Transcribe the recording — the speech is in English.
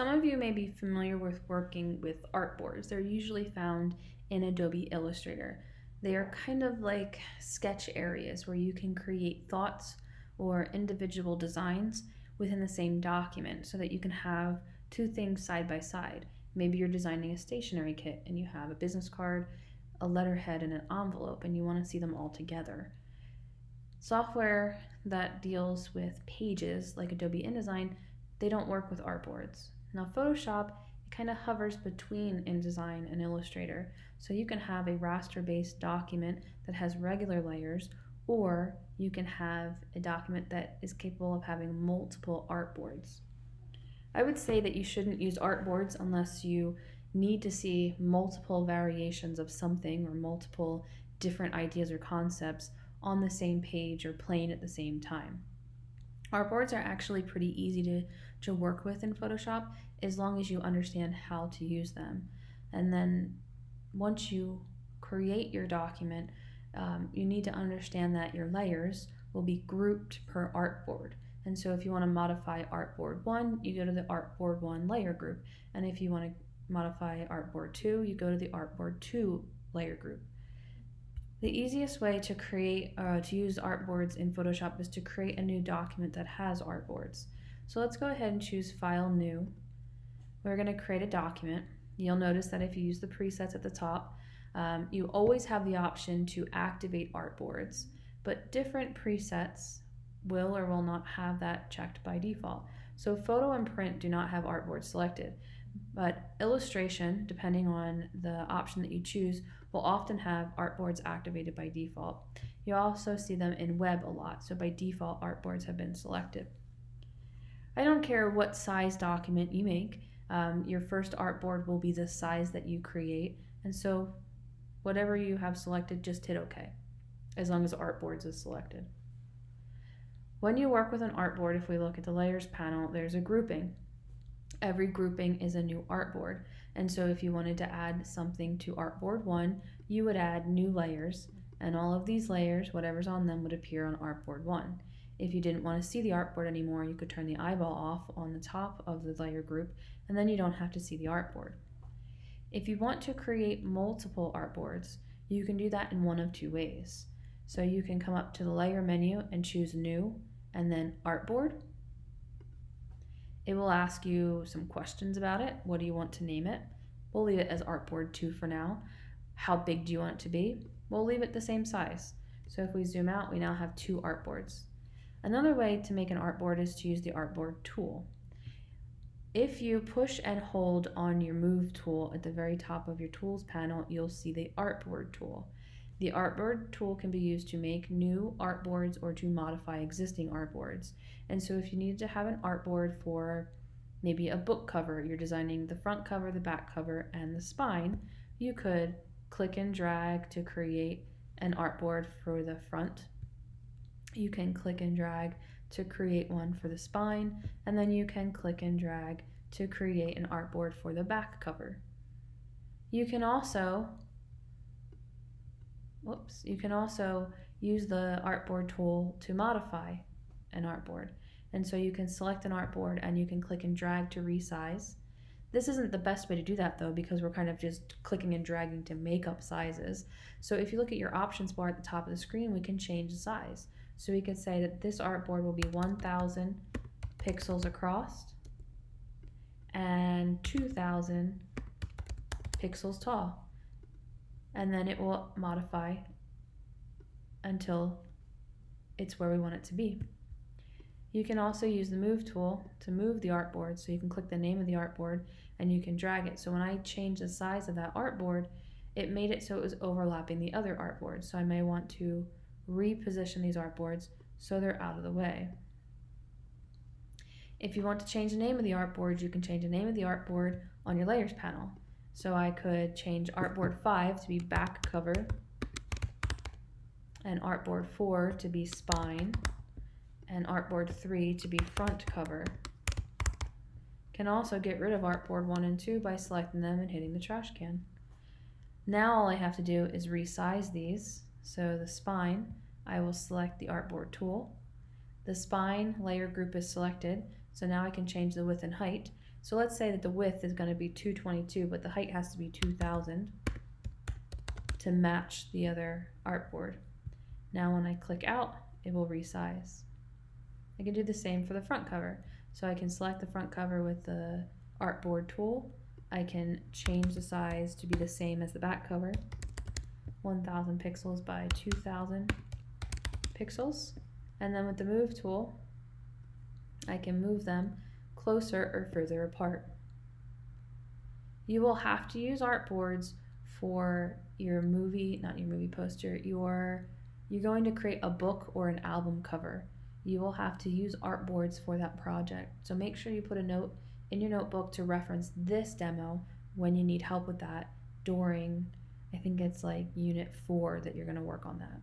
Some of you may be familiar with working with artboards. They're usually found in Adobe Illustrator. They are kind of like sketch areas where you can create thoughts or individual designs within the same document so that you can have two things side by side. Maybe you're designing a stationery kit and you have a business card, a letterhead, and an envelope, and you want to see them all together. Software that deals with pages like Adobe InDesign, they don't work with artboards. Now Photoshop, it kind of hovers between InDesign and Illustrator. So you can have a raster-based document that has regular layers, or you can have a document that is capable of having multiple artboards. I would say that you shouldn't use artboards unless you need to see multiple variations of something or multiple different ideas or concepts on the same page or plane at the same time. Artboards are actually pretty easy to, to work with in Photoshop as long as you understand how to use them. And then once you create your document, um, you need to understand that your layers will be grouped per artboard. And so if you want to modify artboard 1, you go to the artboard 1 layer group. And if you want to modify artboard 2, you go to the artboard 2 layer group. The easiest way to create, uh, to use artboards in Photoshop is to create a new document that has artboards. So let's go ahead and choose File, New. We're going to create a document. You'll notice that if you use the presets at the top, um, you always have the option to activate artboards, but different presets will or will not have that checked by default. So photo and print do not have artboard selected, but illustration, depending on the option that you choose, will often have artboards activated by default. You also see them in web a lot, so by default artboards have been selected. I don't care what size document you make, um, your first artboard will be the size that you create, and so whatever you have selected, just hit OK, as long as artboards is selected. When you work with an artboard, if we look at the layers panel, there's a grouping. Every grouping is a new artboard. And so if you wanted to add something to artboard one, you would add new layers and all of these layers, whatever's on them, would appear on artboard one. If you didn't want to see the artboard anymore, you could turn the eyeball off on the top of the layer group and then you don't have to see the artboard. If you want to create multiple artboards, you can do that in one of two ways. So you can come up to the layer menu and choose new and then artboard. It will ask you some questions about it. What do you want to name it? We'll leave it as artboard 2 for now. How big do you want it to be? We'll leave it the same size. So if we zoom out, we now have two artboards. Another way to make an artboard is to use the artboard tool. If you push and hold on your move tool at the very top of your tools panel, you'll see the artboard tool. The artboard tool can be used to make new artboards or to modify existing artboards. And so if you need to have an artboard for maybe a book cover, you're designing the front cover, the back cover, and the spine, you could click and drag to create an artboard for the front. You can click and drag to create one for the spine, and then you can click and drag to create an artboard for the back cover. You can also whoops, you can also use the artboard tool to modify an artboard. And so you can select an artboard and you can click and drag to resize. This isn't the best way to do that though because we're kind of just clicking and dragging to make up sizes. So if you look at your options bar at the top of the screen, we can change the size. So we could say that this artboard will be 1000 pixels across and 2000 pixels tall and then it will modify until it's where we want it to be. You can also use the move tool to move the artboard so you can click the name of the artboard and you can drag it. So when I change the size of that artboard, it made it so it was overlapping the other artboard. So I may want to reposition these artboards so they're out of the way. If you want to change the name of the artboard, you can change the name of the artboard on your layers panel. So I could change artboard 5 to be back cover and artboard 4 to be spine and artboard 3 to be front cover. Can also get rid of artboard 1 and 2 by selecting them and hitting the trash can. Now all I have to do is resize these. So the spine, I will select the artboard tool. The spine layer group is selected, So now I can change the width and height. So let's say that the width is going to be 222, but the height has to be 2000 to match the other artboard. Now when I click out, it will resize. I can do the same for the front cover. So I can select the front cover with the artboard tool. I can change the size to be the same as the back cover. 1000 pixels by 2000 pixels. And then with the move tool, I can move them closer or further apart. You will have to use artboards for your movie, not your movie poster, your you're going to create a book or an album cover. You will have to use artboards for that project. So make sure you put a note in your notebook to reference this demo when you need help with that during I think it's like unit 4 that you're going to work on that.